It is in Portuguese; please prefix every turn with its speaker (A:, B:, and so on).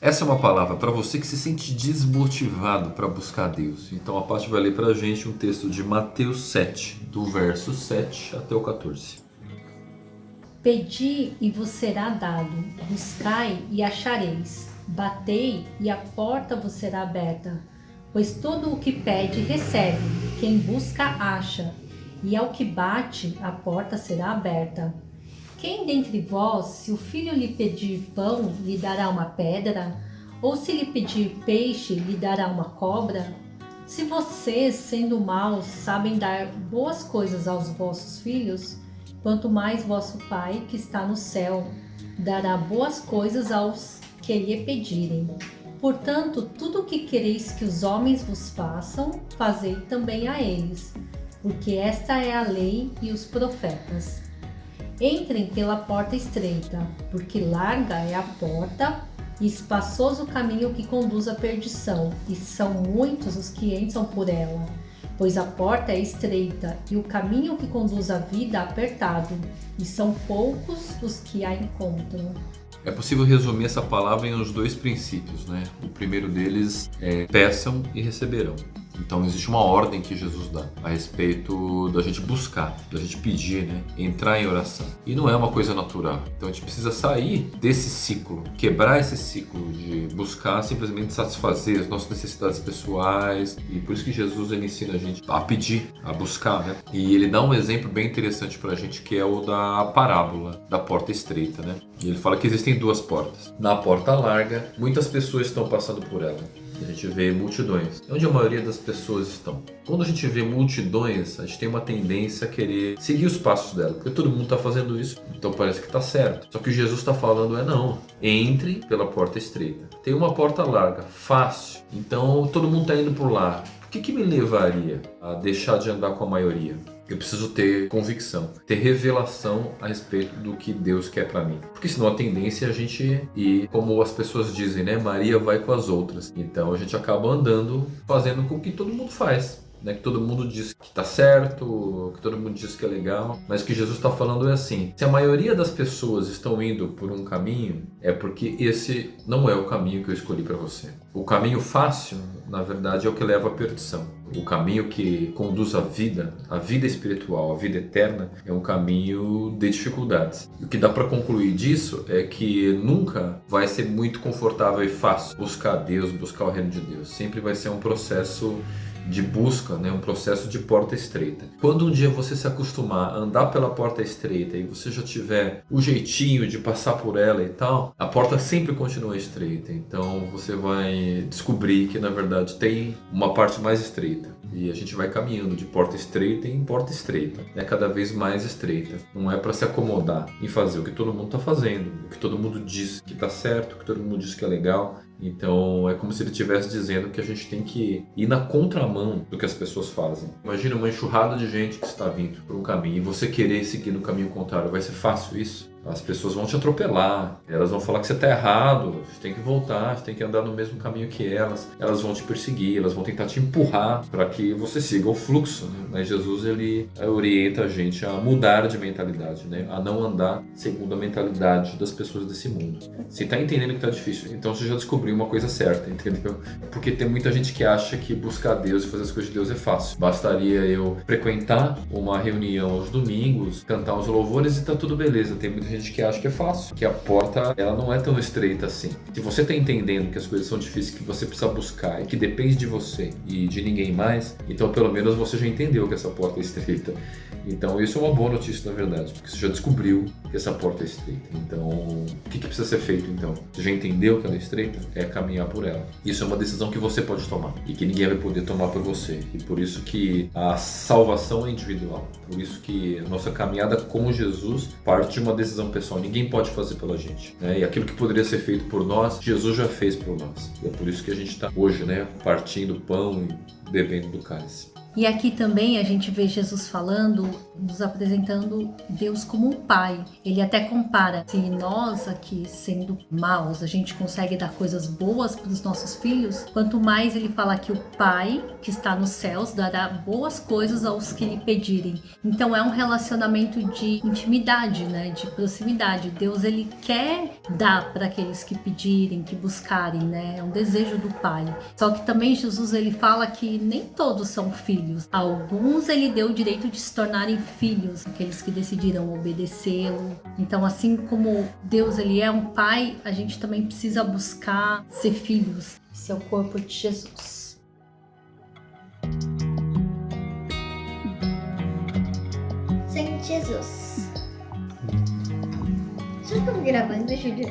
A: Essa é uma palavra para você que se sente desmotivado para buscar Deus. Então a parte vai ler para a gente um texto de Mateus 7, do verso 7 até o 14.
B: Pedi e vos será dado, buscai e achareis, batei e a porta vos será aberta. Pois todo o que pede recebe, quem busca acha, e ao que bate a porta será aberta. Quem dentre vós, se o filho lhe pedir pão, lhe dará uma pedra? Ou se lhe pedir peixe, lhe dará uma cobra? Se vocês, sendo maus, sabem dar boas coisas aos vossos filhos, quanto mais vosso Pai, que está no céu, dará boas coisas aos que lhe pedirem. Portanto, tudo o que quereis que os homens vos façam, fazei também a eles, porque esta é a lei e os profetas. Entrem pela porta estreita, porque larga é a porta e espaçoso o caminho que conduz à perdição, e são muitos os que entram por ela. Pois a porta é estreita e o caminho que conduz à vida apertado, e são poucos os que a encontram.
A: É possível resumir essa palavra em uns dois princípios, né? O primeiro deles é peçam e receberão. Então existe uma ordem que Jesus dá a respeito da gente buscar, da gente pedir, né? entrar em oração. E não é uma coisa natural. Então a gente precisa sair desse ciclo, quebrar esse ciclo de buscar simplesmente satisfazer as nossas necessidades pessoais. E por isso que Jesus ele ensina a gente a pedir, a buscar. Né? E ele dá um exemplo bem interessante para a gente que é o da parábola da porta estreita. Né? E ele fala que existem duas portas. Na porta larga, muitas pessoas estão passando por ela a gente vê multidões. É onde a maioria das pessoas estão. Quando a gente vê multidões, a gente tem uma tendência a querer seguir os passos dela, porque todo mundo está fazendo isso, então parece que está certo. Só que Jesus está falando é não. Entre pela porta estreita. Tem uma porta larga, fácil. Então todo mundo está indo por lá. O que, que me levaria a deixar de andar com a maioria? Eu preciso ter convicção, ter revelação a respeito do que Deus quer para mim. Porque senão a tendência é a gente ir, como as pessoas dizem, né? Maria vai com as outras. Então a gente acaba andando, fazendo com que todo mundo faz né, que todo mundo diz que está certo, que todo mundo diz que é legal, mas o que Jesus está falando é assim: se a maioria das pessoas estão indo por um caminho, é porque esse não é o caminho que eu escolhi para você. O caminho fácil, na verdade, é o que leva à perdição. O caminho que conduz à vida, à vida espiritual, à vida eterna, é um caminho de dificuldades. E o que dá para concluir disso é que nunca vai ser muito confortável e fácil buscar Deus, buscar o reino de Deus. Sempre vai ser um processo de busca, né, um processo de porta estreita. Quando um dia você se acostumar a andar pela porta estreita e você já tiver o jeitinho de passar por ela e tal, a porta sempre continua estreita. Então você vai descobrir que na verdade tem uma parte mais estreita. E a gente vai caminhando de porta estreita em porta estreita, é cada vez mais estreita. Não é para se acomodar e fazer o que todo mundo está fazendo, o que todo mundo diz que está certo, o que todo mundo diz que é legal. Então é como se ele estivesse dizendo que a gente tem que ir na contramão do que as pessoas fazem. Imagina uma enxurrada de gente que está vindo por um caminho e você querer seguir no caminho contrário. Vai ser fácil isso? As pessoas vão te atropelar, elas vão falar que você está errado, você tem que voltar, você tem que andar no mesmo caminho que elas, elas vão te perseguir, elas vão tentar te empurrar para que você siga o fluxo. Né? Mas Jesus ele orienta a gente a mudar de mentalidade, né? a não andar segundo a mentalidade das pessoas desse mundo. Você está entendendo que está difícil, então você já descobriu uma coisa certa, entendeu? Porque tem muita gente que acha que buscar Deus e fazer as coisas de Deus é fácil. Bastaria eu frequentar uma reunião aos domingos, cantar os louvores e tá tudo beleza. Tem muita gente que acha que é fácil, que a porta ela não é tão estreita assim. Se você está entendendo que as coisas são difíceis, que você precisa buscar e que depende de você e de ninguém mais, então pelo menos você já entendeu que essa porta é estreita. Então isso é uma boa notícia na verdade, porque você já descobriu que essa porta é estreita. Então o que, que precisa ser feito então? Você já entendeu que ela é estreita? É caminhar por ela. Isso é uma decisão que você pode tomar e que ninguém vai poder tomar por você. E por isso que a salvação é individual. Por isso que a nossa caminhada com Jesus parte de uma decisão pessoal. Ninguém pode fazer pela gente. Né? E aquilo que poderia ser feito por nós, Jesus já fez por nós. E é por isso que a gente está hoje, né, partindo pão e bebendo do cálice.
B: E aqui também a gente vê Jesus falando, nos apresentando Deus como um pai. Ele até compara, se nós aqui sendo maus, a gente consegue dar coisas boas para os nossos filhos, quanto mais ele fala que o pai que está nos céus dará boas coisas aos que lhe pedirem. Então é um relacionamento de intimidade, né, de proximidade. Deus ele quer dar para aqueles que pedirem, que buscarem, né? É um desejo do pai. Só que também Jesus ele fala que nem todos são filhos. Alguns ele deu o direito de se tornarem filhos, aqueles que decidiram obedecê-lo. Então, assim como Deus ele é um pai, a gente também precisa buscar ser filhos. Esse é o corpo de Jesus.
C: Senhor Jesus. Só estamos gravando, Júlia?